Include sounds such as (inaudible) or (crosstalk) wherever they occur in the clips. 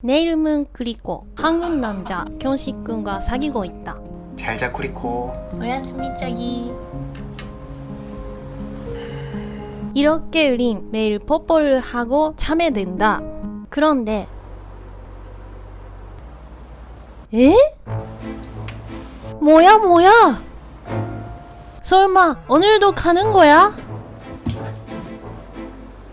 내 이름은 그리코 한국 남자 경식군과 사귀고 있다. 잘자 쿠리코. 오야스미 짜기. 이렇게 우린 매일 뽀뽀를 하고 잠에 든다. 그런데 에? 뭐야 뭐야? 설마 오늘도 가는 거야?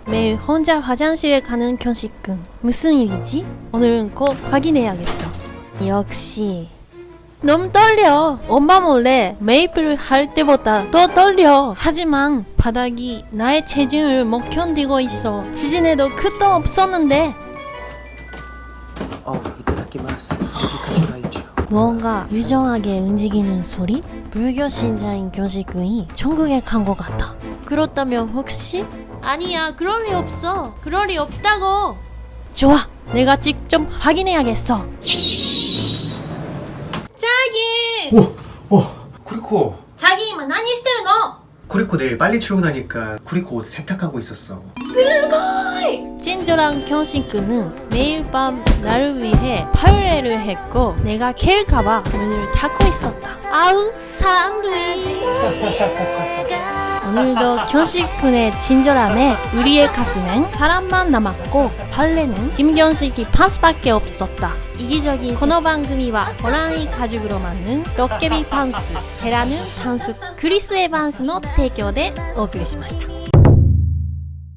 매일 혼자 화장실에 가는 견식군 무슨 일이지? 오늘은 꼭 확인해야겠어. 역시. 너무 떨려. 엄마 몰래 메이플을 할 때보다 더 떨려. 하지만 바닥이 나의 체중을 못 견디고 있어. 지진에도 끝도 없었는데. 어 무언가 유정하게 움직이는 소리? 불교 신자인 견식군이 천국에 간 것 같아. 그렇다면 혹시? 아니야 그럴 리 없어 그럴 리 없다고 좋아 내가 직접 확인해야겠어 자기 오! 오! 쿠리코 자기今何してるの 쿠리코 내일 빨리 출근하니까 쿠리코 옷 세탁하고 있었어 친절한 견식군은 매일 밤 나를 위해 파열레를 했고 내가 캘까봐 문을 닫고 있었다 아우 사랑둥이 (laughs) 오늘도 견식군의 친절함에 우리의 가슴엔 사람만 남았고 발레는 김견식이 판스밖에 없었다 이기적인 코너 방금이와 호랑이 가죽으로 만든 도깨비 판스, 계란은 판스, 크리스 에반스의 提供でお送りしました